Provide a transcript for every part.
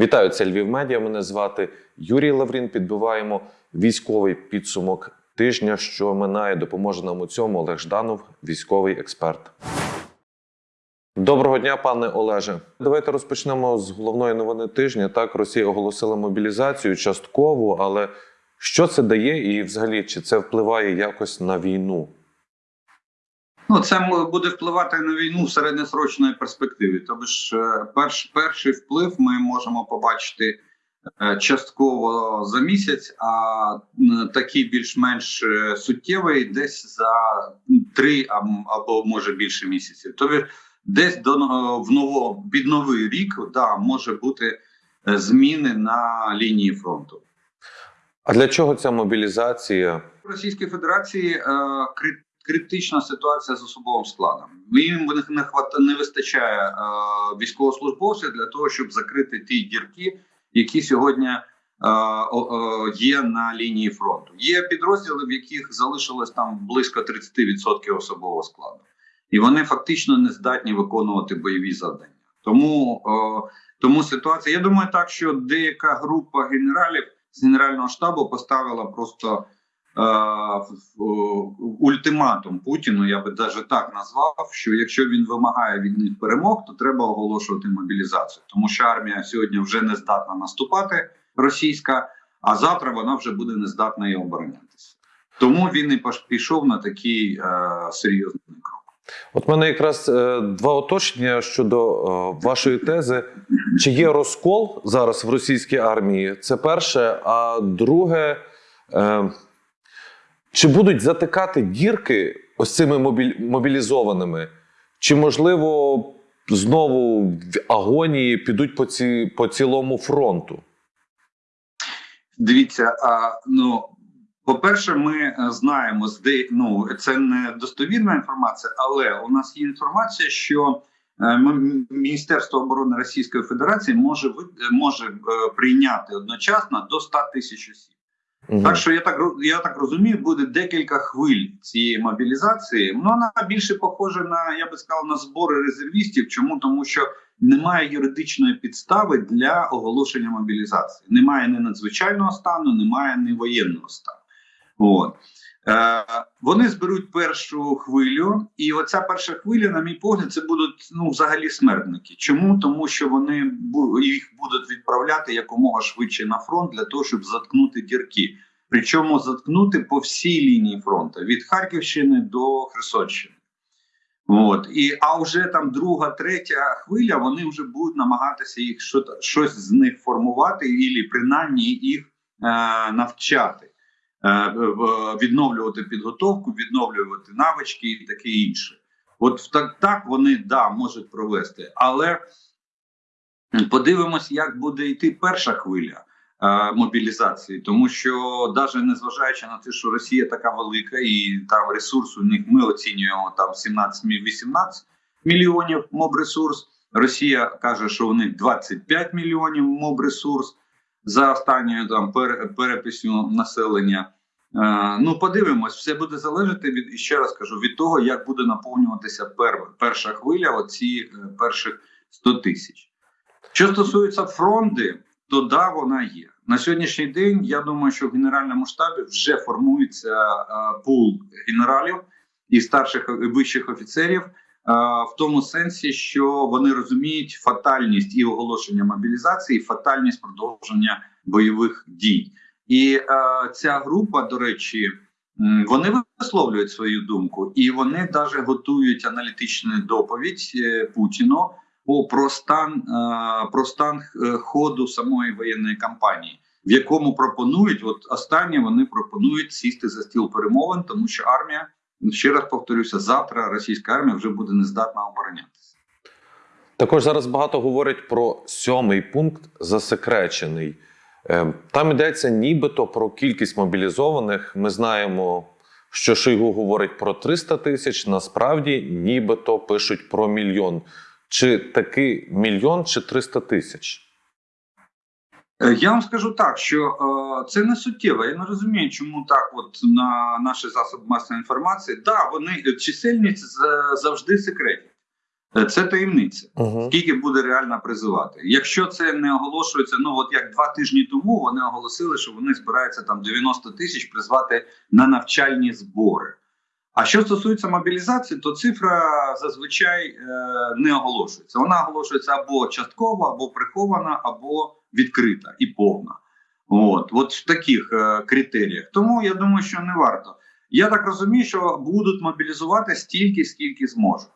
Вітаю, це Львів Медіа. Мене звати Юрій Лаврін. Підбиваємо військовий підсумок тижня, що минає. Допоможе нам у цьому Олег Жданов, військовий експерт. Доброго дня, пане Олеже. Давайте розпочнемо з головної новини тижня. Так, Росія оголосила мобілізацію частково, але що це дає, і взагалі чи це впливає якось на війну? Ну, це буде впливати на війну в середньосрочної перспективі. Тобто ж е, перш, перший вплив ми можемо побачити е, частково за місяць, а такий більш-менш е, суттєвий десь за три аб- або може більше місяців. Тобто десь до в ново під новий рік да, може бути зміни на лінії фронту. А для чого ця мобілізація? Російській Федерації е, критична ситуація з особовим складом. Їм не не вистачає е, військовослужбовців для того, щоб закрити ті дірки, які сьогодні е, о, є на лінії фронту. Є підрозділи, в яких залишилось там близько 30% особового складу, і вони фактично не здатні виконувати бойові завдання. Тому, е, тому ситуація. Я думаю, так що деяка група генералів з генерального штабу поставила просто е, ультиматум Путіну. Я би навіть так назвав, що якщо він вимагає від них перемог, то треба оголошувати мобілізацію, тому що армія сьогодні вже не здатна наступати російська, а завтра вона вже буде не здатна і оборонятися. Тому він і пішов на такий е, серйозний крок. От мене якраз е, два уточнення щодо е, вашої тези. Чи є розкол зараз в російській армії? Це перше. А друге, е, чи будуть затикати дірки ось цими мобілізованими? Чи можливо знову в агонії підуть по, ці, по цілому фронту? Дивіться, а ну по-перше, ми е, знаємо зде, ну це не достовірна інформація, але у нас є інформація, що е, Міністерство оборони Російської Федерації може може е, прийняти одночасно до 100 тисяч осіб. Мгм. Так що я так я так розумію, буде декілька хвиль цієї мобілізації. Ну вона більше похожа на я би сказав на збори резервістів. Чому тому, що немає юридичної підстави для оголошення мобілізації. Немає ні надзвичайного стану, немає ні воєнного стану. От. Е, вони зберуть першу хвилю, і оця перша хвиля, на мій погляд, це будуть ну взагалі смертники. Чому? Тому що вони їх будуть відправляти якомога швидше на фронт для того, щоб заткнути дірки. Причому заткнути по всій лінії фронту від Харківщини до Херсонщини. От і а вже там друга, третя хвиля, вони вже будуть намагатися їх що щось з них формувати, і принаймні їх е, навчати, відновлювати підготовку, відновлювати навички і таке інше. От так, так вони да можуть провести, але подивимось, як буде йти перша хвиля е, мобілізації, тому що навіть незважаючи на те, що Росія така велика, і там ресурс у них ми оцінюємо там 17-18 мільйонів моб-ресурс. Росія каже, що у них 25 мільйонів моб-ресурс за останньою там пер, переписю населення. Е, ну, подивимось, все буде залежати від і ще раз кажу від того, як буде наповнюватися пер, перша хвиля, оці е, перших 100 тисяч. Що стосується фронти, то да, вона є на сьогоднішній день. Я думаю, що в генеральному штабі вже формується е, пул генералів і старших і вищих офіцерів. Е, В тому сенсі, що вони розуміють фатальність і оголошення мобілізації, і фатальність продовження бойових дій. І е, ця група, до речі, вони висловлюють свою думку, і вони навіть готують аналітичну доповідь е, Путіну по про стан, е, про стан е, ходу самої воєнної кампанії, в якому пропонують, от останнє вони пропонують сісти за стіл перемовин, тому що армія ще раз повторюся, завтра російська армія вже буде нездатна оборонятися. Також зараз багато говорять про сьомий пункт засекречений. Е, Там йдеться нібито про кількість мобілізованих. Ми знаємо, що Шойгу говорить про 300 тисяч. Насправді, нібито пишуть про мільйон. Чи таки мільйон, чи 300 тисяч? Е, Я вам скажу так, що е, це не суттєво. Я не розумію, чому так, от на наші засоби масової інформації, да, вони чисельність завжди секретні. Е, Це таємниця. Угу. Скільки буде реально призивати? Якщо це не оголошується, ну от як два тижні тому вони оголосили, що вони збираються там 90 тисяч призвати на навчальні збори. А що стосується мобілізації, то цифра зазвичай е, не оголошується. Вона оголошується або частково, або прихована, або відкрита і повна. От, от в таких е, критеріях. Тому я думаю, що не варто. Я так розумію, що будуть мобілізувати стільки, скільки зможуть.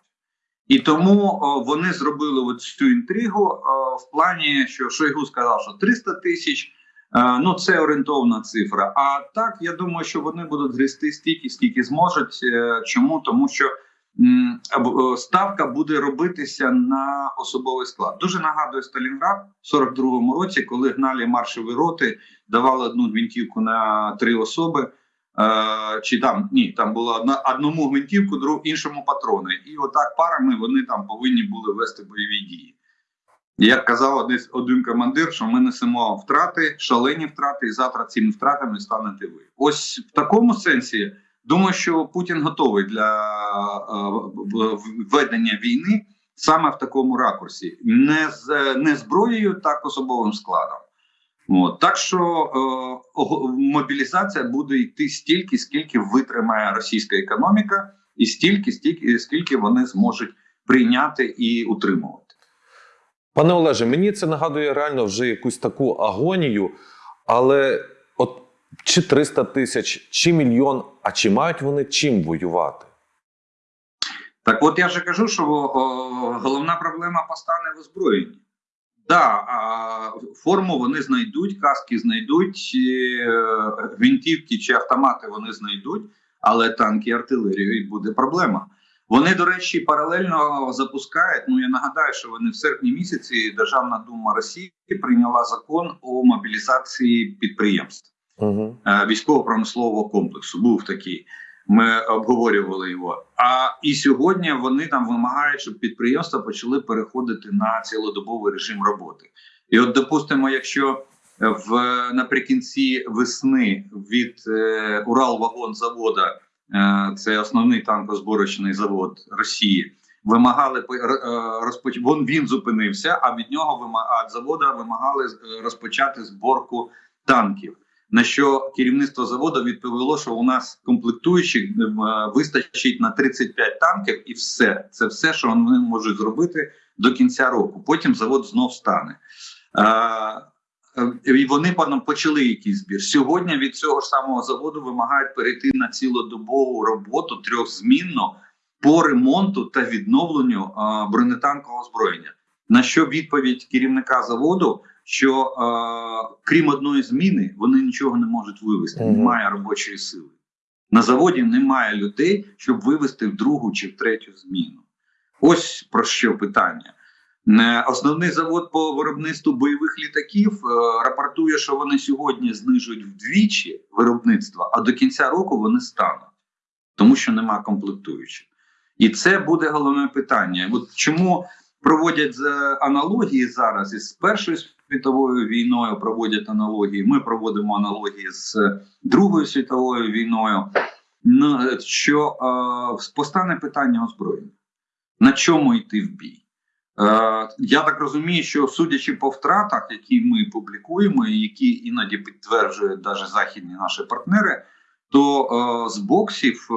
І тому о, вони зробили от цю інтригу о, в плані, що Шойгу сказав, що 300 тисяч. е, Ну, це орієнтовна цифра. А так, я думаю, що вони будуть грести стільки, скільки зможуть. Е, Чому? Тому що е, ставка буде робитися на особовий склад. Дуже нагадує Сталінград в 42-му році, коли гнали маршові роти, давали одну гвинтівку на три особи. Е, чи там ні, там було одна одному гвинтівку, друг іншому патрони. І отак парами вони там повинні були вести бойові дії. Як казав один, один командир, що ми несемо втрати, шалені втрати, і завтра цими втратами станете ви. Ось в такому сенсі думаю, що Путін готовий для е, в- в- ведення війни саме в такому ракурсі, не з не зброєю, так особовим складом. От так що е, мобілізація буде йти стільки, скільки витримає російська економіка, і стільки, стільки, скільки вони зможуть прийняти і утримувати. Пане Олеже, мені це нагадує реально вже якусь таку агонію, але чи 300 тисяч, чи мільйон, а чи мають вони чим воювати? Так, от я же кажу, що о, головна проблема постане в озброєнні. Да, а, форму вони знайдуть, каски знайдуть, е, гвинтівки чи автомати вони знайдуть, але танки і артилерію буде проблема. Вони, до речі, паралельно запускають. Ну я нагадаю, що вони в серпні місяці Державна дума Росії прийняла закон о мобілізації підприємств Угу. е, військово-промислового комплексу. Був такий. Ми обговорювали його. А і сьогодні вони там вимагають, щоб підприємства почали переходити на цілодобовий режим роботи. І от, допустимо, якщо в наприкінці весни від е, Уралвагонзавода, е, це основний танкозборочний завод Росії, вимагали е, розпоч... Він зупинився, а від нього вима... а вимагали е, розпочати зборку танків. На що керівництво заводу відповіло, що у нас комплектуючих е, вистачить на 35 танків, і все це все, що вони можуть зробити до кінця року. Потім завод знов стане. Е, е, І вони паном почали якийсь збір. Сьогодні від цього ж самого заводу вимагають перейти на цілодобову роботу трьохзмінно по ремонту та відновленню е, бронетанкового озброєння. На що відповідь керівника заводу? Що е, крім одної зміни вони нічого не можуть вивести. Немає робочої сили. На заводі немає людей, щоб вивести в другу чи в третю зміну. Ось про що питання. Е, Основний завод по виробництву бойових літаків е, рапортує, що вони сьогодні знижують вдвічі виробництва, а до кінця року вони стануть, тому що нема комплектуючих. І це буде головне питання. От чому проводять аналогії зараз із Першою світовою війною, проводять аналогії. Ми проводимо аналогії з Другою світовою війною. Що постане питання озброєння. На чому йти в бій? Я так розумію, що судячи по втратах, які ми публікуємо, і які іноді підтверджують навіть західні наші партнери, то е, з боксів е,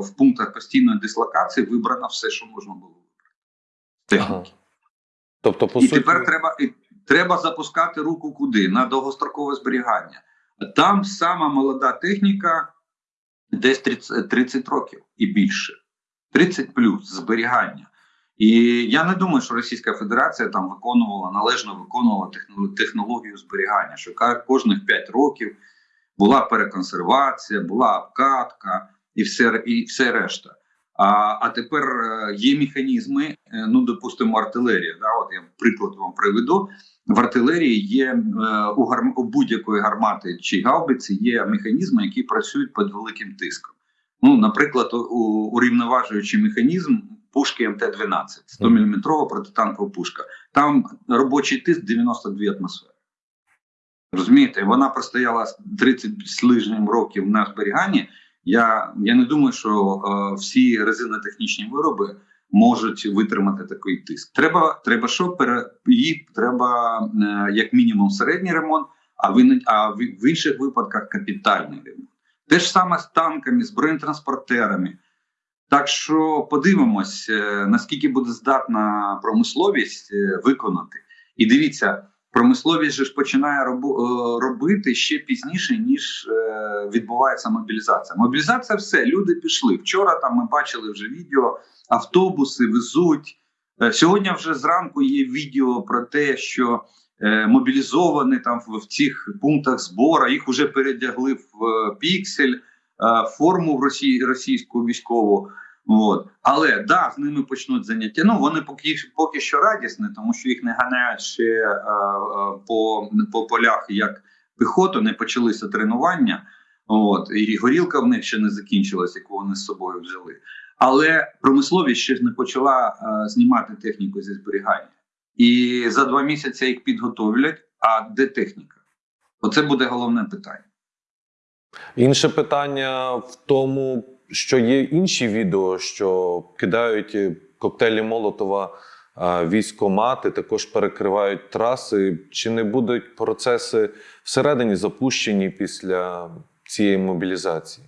в пунктах постійної дислокації вибрано все, що можна було вибрати. Техніки. Ага. Тобто, по і суті, тепер треба і треба запускати руку куди? На довгострокове зберігання. Там сама молода техніка десь 30, 30 років і більше. 30 плюс зберігання. І я не думаю, що Російська Федерація там виконувала належно виконувала технологію зберігання, що кожних 5 років була переконсервація, була обкатка і все, і все решта. А, а тепер е, є механізми, е, ну допустимо, артилерія. Да, от я приклад вам приведу. В артилерії є е, у, гарм, у будь-якої гармати чи гаубиці є механізми, які працюють під великим тиском. Ну, наприклад, урівноважуючий механізм пушки МТ-12, 100 мм протитанкова пушка. Там робочий тиск 92 атмосфери. Розумієте, вона простояла 30 з лишнім років на зберіганні. Я, я не думаю, що е, всі резинотехнічні вироби можуть витримати такий тиск. Треба, треба що пере треба е, як мінімум середній ремонт, а в, а в, в інших випадках капітальний ремонт. Те ж саме з танками, з бронетранспортерами. Так що подивимось, е, наскільки буде здатна промисловість е, виконати. І дивіться, промисловість же ж починає е, робити ще пізніше, ніж е, відбувається мобілізація. Мобілізація все, люди пішли. Вчора там ми бачили вже відео, автобуси везуть. Е, Сьогодні вже зранку є відео про те, що мобілізовані там в, цих пунктах збору, їх вже передягли в піксель, форму в Росії, російську військову. От. Але да, з ними почнуть заняття. Ну вони поки, поки що радісні, тому що їх не ганяють ще е, е, по, по полях як піхоту, не почалися тренування. От, і горілка в них ще не закінчилась, яку вони з собою взяли. Але промисловість ще ж не почала е, знімати техніку зі зберігання. І за два місяці їх підготовлять. А де техніка? Оце буде головне питання. Інше питання в тому, що є інші відео, що кидають е, коктейлі Молотова військомати, також перекривають траси. Чи не будуть процеси всередині запущені після цієї мобілізації?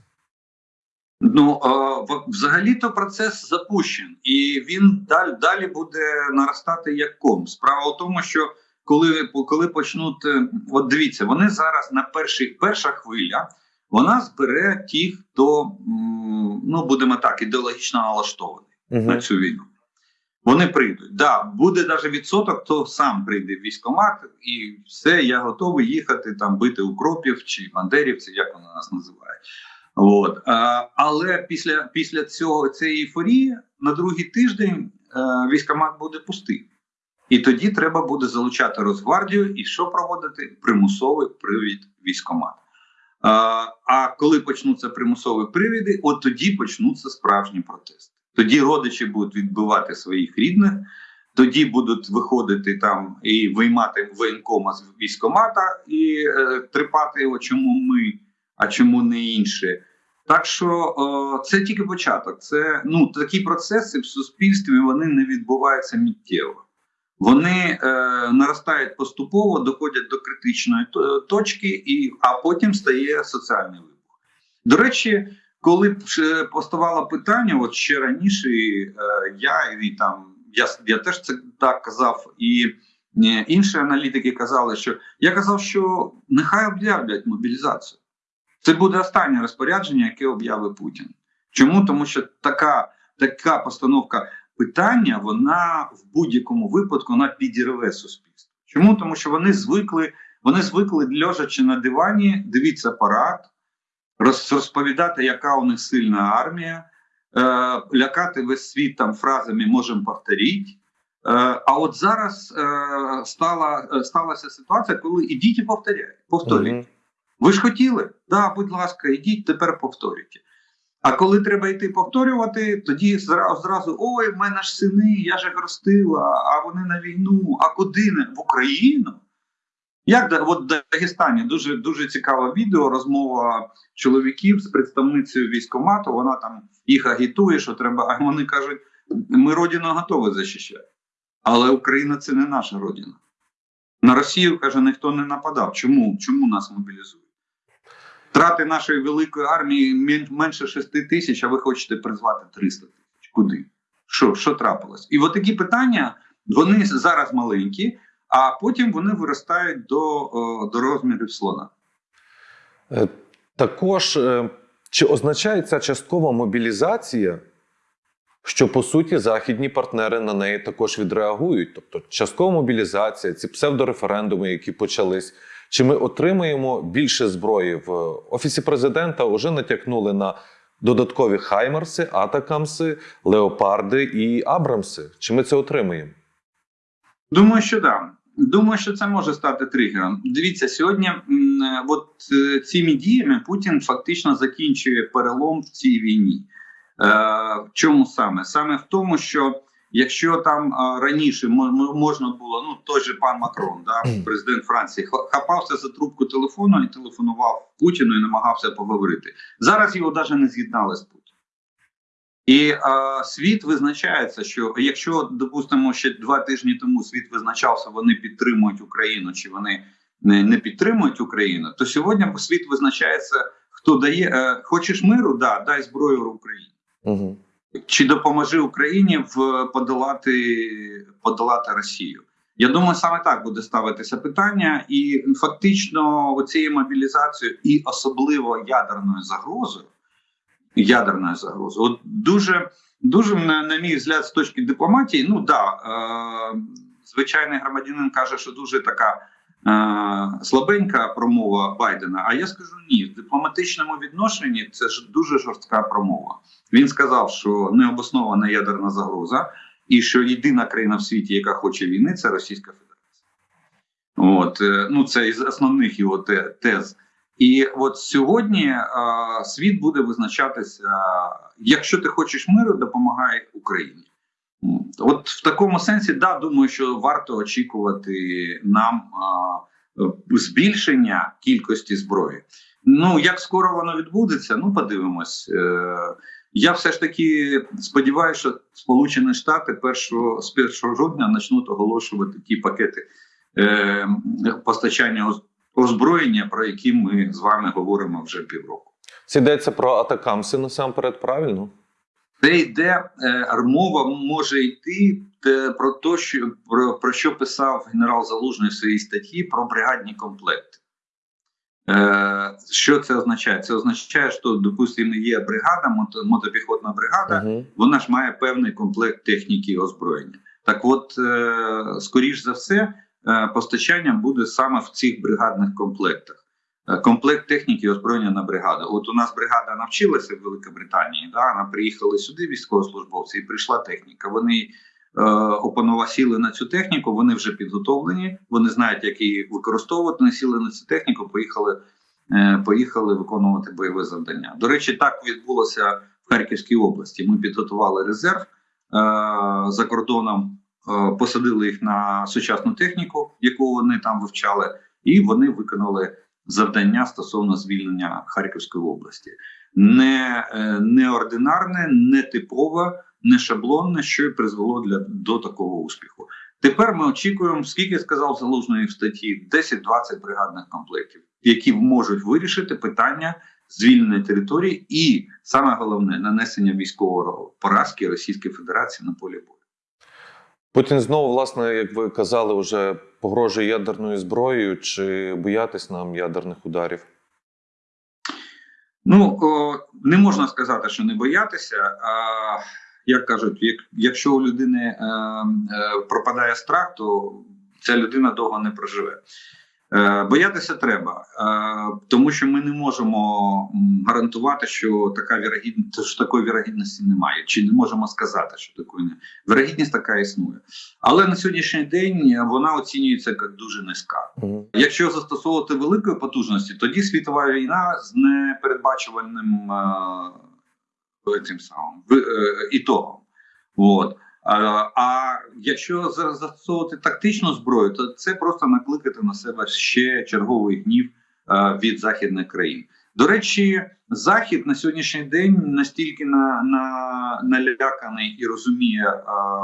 Ну е, взагалі-то процес запущен, і він далі, далі буде наростати як ком. Справа в тому, що коли, коли почнуть, е, от дивіться, вони зараз на перших перша хвиля вона збере ті, хто ну будемо так ідеологічно налаштований Угу. на цю війну. Вони прийдуть. Да, буде навіть відсоток, хто сам прийде в військкомат, і все, я готовий їхати там бити укропів чи бандерівців, як вони нас називають. От. А, але після, після цього цієї ейфорії на другий тиждень е, військкомат буде пустий. І тоді треба буде залучати Росгвардію і що проводити? Примусовий привід військкомат. А, коли почнуться примусові привіди, от тоді почнуться справжні протести. Тоді родичі будуть відбивати своїх рідних, тоді будуть виходити там і виймати воєнкома з військкомата і е, трепати його, чому ми, а чому не інші. Так що о, це тільки початок. Це ну такі процеси в суспільстві вони не відбуваються миттєво. Вони е, наростають поступово, доходять до критичної точки, і а потім стає соціальний вибух. До речі, коли б поставало питання, от ще раніше е, я і там я, я теж це так казав, і е, інші аналітики казали, що я казав, що нехай об'являть мобілізацію. Це буде останнє розпорядження, яке об'явить Путін. Чому? Тому що така, така постановка питання, вона в будь-якому випадку вона підірве суспільство. Чому? Тому що вони звикли, вони звикли лежачи на дивані, дивіться парад, розповідати, яка у них сильна армія, е, лякати весь світ там фразами можемо повторити. Е, а от зараз е, стала, е, сталася ситуація, коли ідіть і повторяйте. повторюйте. Мгм. Ви ж хотіли? Да, будь ласка, ідіть, тепер повторюйте. А коли треба йти повторювати, тоді зразу, ой, в мене ж сини, я ж їх ростила, а вони на війну. А куди не в Україну? Як от в Дагестані дуже дуже цікаве відео, розмова чоловіків з представницею військкомату. Вона там їх агітує, що треба. А вони кажуть: ми родину готові захищати, але Україна це не наша родина. На Росію каже, ніхто не нападав. Чому? Чому нас мобілізують? Втрати нашої великої армії менше 6 тисяч, а ви хочете призвати 300 тисяч. Куди? Що, що трапилось? І от такі питання вони зараз маленькі, а потім вони виростають до, до розмірів слона. Е, Також е, чи означає ця часткова мобілізація, що по суті західні партнери на неї також відреагують? Тобто, часткова мобілізація, ці псевдореферендуми, які почались. Чи ми отримаємо більше зброї в офісі президента? Вже натякнули на додаткові хаймерси, атакамси, леопарди і абрамси. Чи ми це отримаємо? Думаю, що да. Думаю, що це може стати тригером. Дивіться, сьогодні, е, от е, цими діями Путін фактично закінчує перелом в цій війні. Е, в чому саме? Саме в тому, що якщо там е, раніше мо- мо- можна було, ну той же пан Макрон, да, президент Франції, ха- хапався за трубку телефону і телефонував Путіну і намагався поговорити. Зараз його навіть не з'єднали з Путіним. І е, світ визначається, що якщо, допустимо, ще два тижні тому світ визначався, вони підтримують Україну чи вони не, не підтримують Україну, то сьогодні світ визначається, хто дає. Е, хочеш миру? Да, дай зброю Україні. Угу. Чи допоможи Україні в подолати, подолати Росію? Я думаю, саме так буде ставитися питання, і фактично оцією мобілізацією, і особливо ядерною загрозою, ядерною загрозою, от дуже дуже на, на мій взгляд, з точки дипломатії, ну да, е, звичайний громадянин каже, що дуже така. Слабенька промова Байдена. А я скажу ні, в дипломатичному відношенні це ж дуже жорстка промова. Він сказав, що необоснована ядерна загроза, і що єдина країна в світі, яка хоче війни, це Російська Федерація. От е, ну це із основних його тез. І от сьогодні е, світ буде визначатися: якщо ти хочеш миру, допомагай Україні. От в такому сенсі, да, думаю, що варто очікувати нам е, збільшення кількості зброї. Ну як скоро воно відбудеться, ну подивимось. Е, я все ж таки сподіваюся, що Сполучені Штати першого з 1 жовтня почнуть оголошувати ті пакети е, постачання озброєння, про які ми з вами говоримо вже півроку. Це йдеться про атакамси насамперед, правильно? Це йде е, мова може йти е, про те, що про, про що писав генерал Залужний в своїй статті про бригадні комплекти. Е, що це означає? Це означає, що, допустимо, є бригада, мотопіхотна бригада, Угу. вона ж має певний комплект техніки і озброєння. Так, от, е, скоріш за все, е, постачання буде саме в цих бригадних комплектах. Е, Комплект техніки і озброєння на бригаду. От у нас бригада навчилася в Великобританії. Да, вона приїхали сюди, військовослужбовці, і прийшла техніка. Вони е, опанова сіли на цю техніку, вони вже підготовлені, вони знають, як її використовувати. Вони сіли на цю техніку, поїхали, е, поїхали виконувати бойове завдання. До речі, так відбулося в Харківській області. Ми підготували резерв е, за кордоном, е, посадили їх на сучасну техніку, яку вони там вивчали, і вони виконали завдання стосовно звільнення Харківської області. Не е, неординарне, не типове, не шаблонне, що й призвело для до такого успіху. Тепер ми очікуємо, скільки сказав залужний в статті 10-20 бригадних комплектів, які можуть вирішити питання звільнення території, і саме головне нанесення військового поразки Російської Федерації на полі бою. Путін знову, власне, як ви казали, вже погрожує ядерною зброєю. Чи боятись нам ядерних ударів? Ну не можна сказати, що не боятися. А як кажуть, як, якщо у людини е, е, пропадає страх, то ця людина довго не проживе. Е, боятися треба, е, тому що ми не можемо гарантувати, що така вірогідність, що такої вірогідності немає, чи не можемо сказати, що такої не вірогідність така існує. Але на сьогоднішній день вона оцінюється як дуже низька. Якщо застосовувати великої потужності, тоді світова війна з непередбачувальним е, цим самим е, ітогом. От. А, а якщо зараз застосовувати тактичну зброю, то це просто накликати на себе ще черговий гнів е, від західних країн. До речі, захід на сьогоднішній день настільки на, на, наляканий і розуміє е,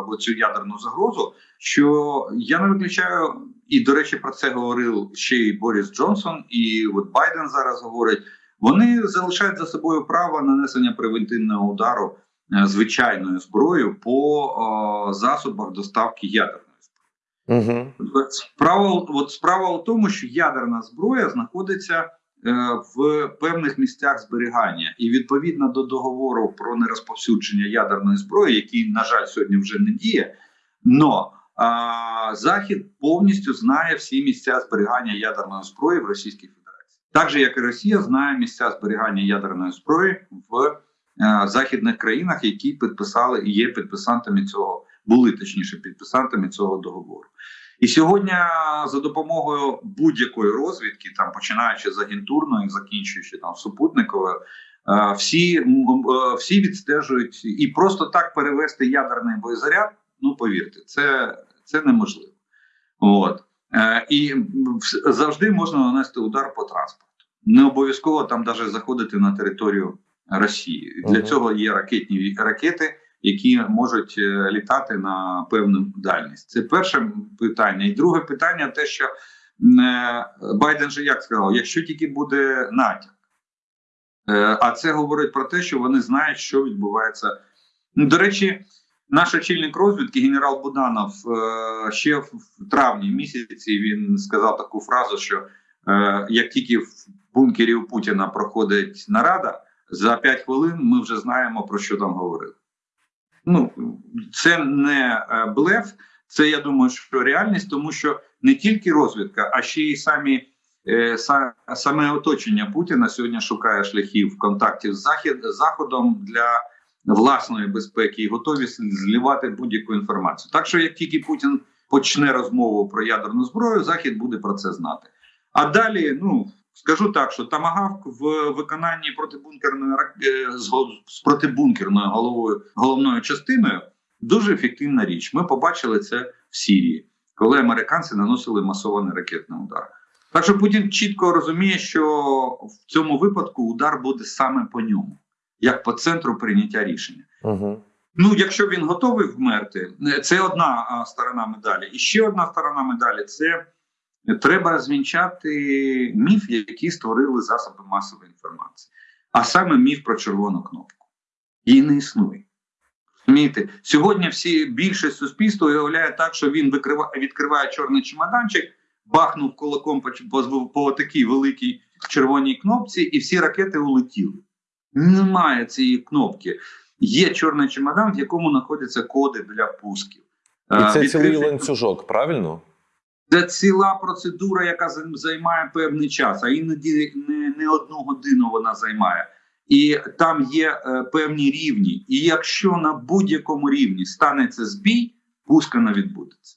оцю ядерну загрозу, що я не виключаю, і до речі, про це говорив ще й Борис Джонсон, і от Байден зараз говорить. Вони залишають за собою право нанесення превентивного удару звичайною зброєю по е, засобах доставки ядерної зброї. Угу. Справа, от справа у тому, що ядерна зброя знаходиться е, в певних місцях зберігання, і відповідно до договору про нерозповсюдження ядерної зброї, який, на жаль, сьогодні вже не діє, но а, Захід повністю знає всі місця зберігання ядерної зброї в Російській Федерації, так же як і Росія знає місця зберігання ядерної зброї в е, західних країнах, які підписали і є підписантами цього, були точніше підписантами цього договору. І сьогодні за допомогою будь-якої розвідки, там починаючи з агентурної, закінчуючи там супутниковою, е, всі, е, всі відстежують і просто так перевести ядерний боєзаряд. Ну повірте, це, це неможливо. От Е, і завжди можна нанести удар по транспорту. Не обов'язково там навіть заходити на територію Росії. Для цього є ракетні ракети, які можуть е, літати на певну дальність. Це перше питання. І друге питання: те, що е, Байден же як сказав, якщо тільки буде натяк. Е, А це говорить про те, що вони знають, що відбувається. Ну, До речі, наш очільник розвідки, генерал Буданов, ще в травні місяці він сказав таку фразу, що як тільки в бункері у Путіна проходить нарада, за 5 хвилин ми вже знаємо про що там говорили. Ну, це не е, блеф, це я думаю, що реальність, тому що не тільки розвідка, а ще й самі е, саме оточення Путіна сьогодні шукає шляхів контактів з захід заходом для власної безпеки і готові зливати будь-яку інформацію. Так що, як тільки Путін почне розмову про ядерну зброю, захід буде про це знати. А далі, ну скажу так, що тамагавк в виконанні протибункерної е, з протибункерною головою головною частиною дуже ефективна річ. Ми побачили це в Сірії, коли американці наносили масований ракетний удар. Так що Путін чітко розуміє, що в цьому випадку удар буде саме по ньому, як по центру прийняття рішення. Угу. Ну, якщо він готовий вмерти, е, це одна сторона медалі. І ще одна сторона медалі це треба розвінчати міф, який створили засоби масової інформації, а саме міф про червону кнопку. Її не існує. Розумієте, сьогодні всі більшість суспільства уявляє так, що він викрива, відкриває чорний чемоданчик, бахнув кулаком по, по, по такій великій червоній кнопці, і всі ракети улетіли. Немає цієї кнопки. Є чорний чемодан, в якому знаходяться коди для пусків. І це цілий ланцюжок, правильно? Це ціла процедура, яка займає певний час, а іноді не, не одну годину вона займає. І там є е, певні рівні. І якщо на будь-якому рівні станеться збій, пуска не відбудеться.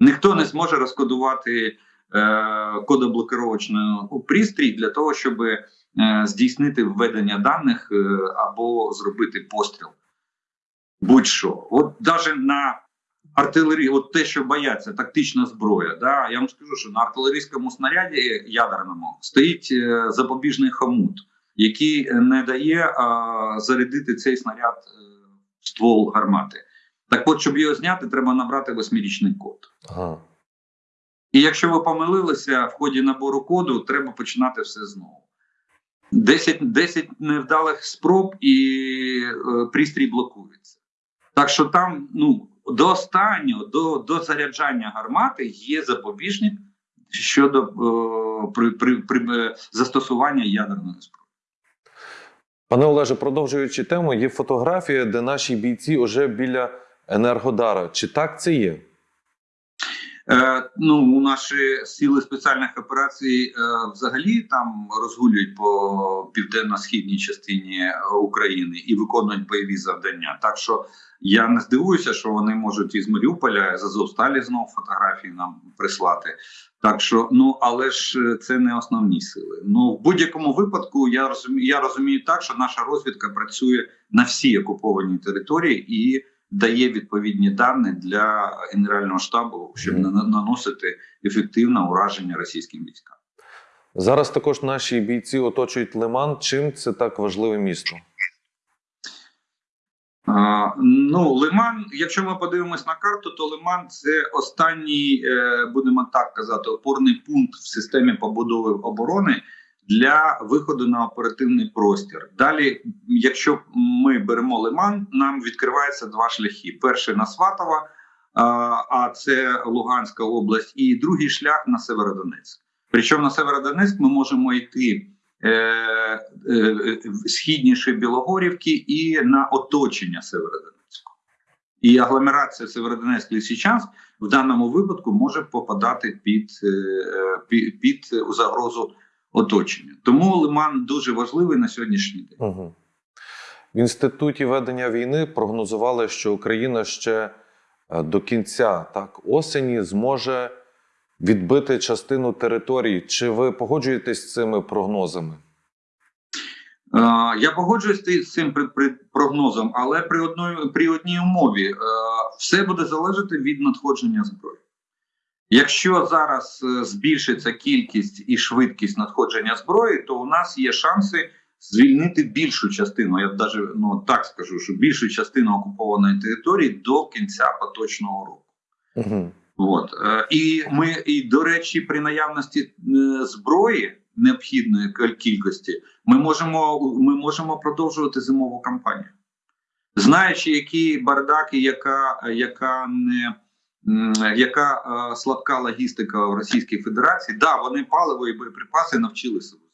Ніхто не зможе розкодувати е, кодоблокировочний пристрій для того, щоб е, здійснити введення даних е, або зробити постріл. Будь-що. От навіть на артилерії, от те, що бояться, тактична зброя. Да? Я вам скажу, що на артилерійському снаряді ядерному стоїть е, запобіжний хомут, який не дає а, зарядити цей снаряд е, в ствол гармати. Так от, щоб його зняти, треба набрати восьмирічний код. Ага. І якщо ви помилилися в ході набору коду, треба починати все знову. 10, 10 невдалих спроб і е, пристрій блокується. Так що там ну, до останнього, до, до заряджання гармати є запобіжник щодо о, при, при, при, е, застосування ядерної зброї. Пане Олеже, продовжуючи тему, є фотографія, де наші бійці вже біля Енергодара. Чи так це є? Е, ну, у наші сили спеціальних операцій е, взагалі там розгулюють по південно-східній частині е, України і виконують бойові завдання. Так що я не здивуюся, що вони можуть із Маріуполя з Азовсталі знову фотографії нам прислати. Так що, ну але ж це не основні сили. Ну в будь-якому випадку я розумію, я розумію так, що наша розвідка працює на всій окупованій території і дає відповідні дані для генерального штабу, щоб наносити ефективне ураження російським військам. Зараз також наші бійці оточують Лиман. Чим це так важливе місто? А, ну, Лиман, якщо ми подивимось на карту, то Лиман це останній, е, будемо так казати, опорний пункт в системі побудови оборони для виходу на оперативний простір. Далі, якщо ми беремо Лиман, нам відкривається два шляхи: перший на Сватова, а, це Луганська область, і другий шлях на Северодонецьк. Причому на Северодонецьк ми можемо йти е, е, е, східніше Білогорівки і на оточення Северодонецьку. І агломерація Северодонецьк Лисичанськ в даному випадку може попадати під, е, е, під, під загрозу оточення. Тому Лиман дуже важливий на сьогоднішній день. Угу. В інституті ведення війни прогнозували, що Україна ще е, до кінця так осені зможе відбити частину території. Чи ви погоджуєтесь з цими прогнозами? Е, Я погоджуюсь з цим прогнозом, але при одної при одній умові Е, все буде залежати від надходження зброї. Якщо зараз е, збільшиться кількість і швидкість надходження зброї, то у нас є шанси звільнити більшу частину. Я навіть ну так скажу, що більшу частину окупованої території до кінця поточного року. Угу. От е, і ми, і до речі, при наявності е, зброї необхідної кількості, ми можемо, ми можемо продовжувати зимову кампанію, знаючи, які бардаки, яка, яка не яка е, слабка логістика в Російській Федерації, да, вони паливо і боєприпаси навчилися возити.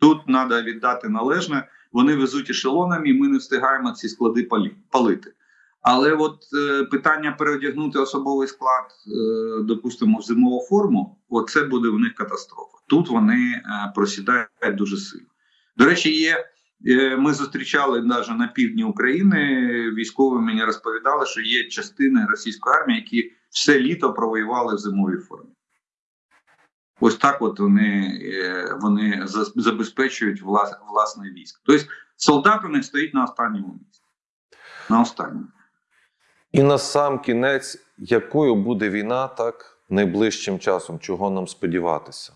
Тут треба віддати належне. Вони везуть ешелонами, і ми не встигаємо ці склади палити. Але от е, питання переодягнути особовий склад, е, допустимо, в зимову форму, оце буде в них катастрофа. Тут вони е, просідають дуже сильно. До речі, є. Е, Ми зустрічали навіть на півдні України. Військові мені розповідали, що є частини російської армії, які все літо провоювали в зимовій формі. Ось так, от вони, е, вони забезпечують влас, власне військо. Тобто солдат у них стоїть на останньому місці. На останньому. І на сам кінець, якою буде війна, так найближчим часом, чого нам сподіватися?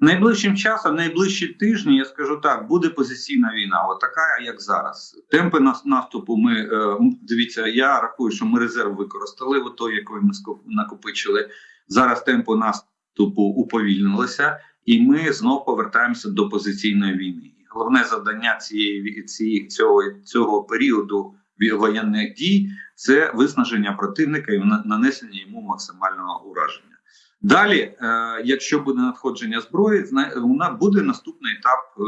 Найближчим часом, найближчі тижні, я скажу так, буде позиційна війна, от така, як зараз. Темпи наступу ми е, дивіться. Я рахую, що ми резерв використали, от той, який ми накопичили. Зараз темпи наступу уповільнилися, і ми знов повертаємося до позиційної війни. Головне завдання цієї цієї цього, цього періоду воєнних дій це виснаження противника і на- нанесення йому максимального ураження. Далі, е, якщо буде надходження зброї, нас буде наступний етап е,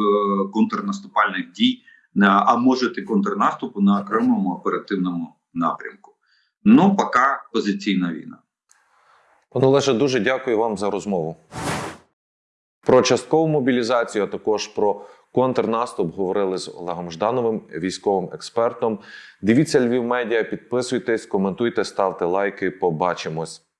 контрнаступальних дій, а може і контрнаступу на окремому оперативному напрямку. Ну, поки позиційна війна. Пане Олеже, дуже дякую вам за розмову. Про часткову мобілізацію, а також про контрнаступ говорили з Олегом Ждановим, військовим експертом. Дивіться Львів Медіа, підписуйтесь, коментуйте, ставте лайки. Побачимось.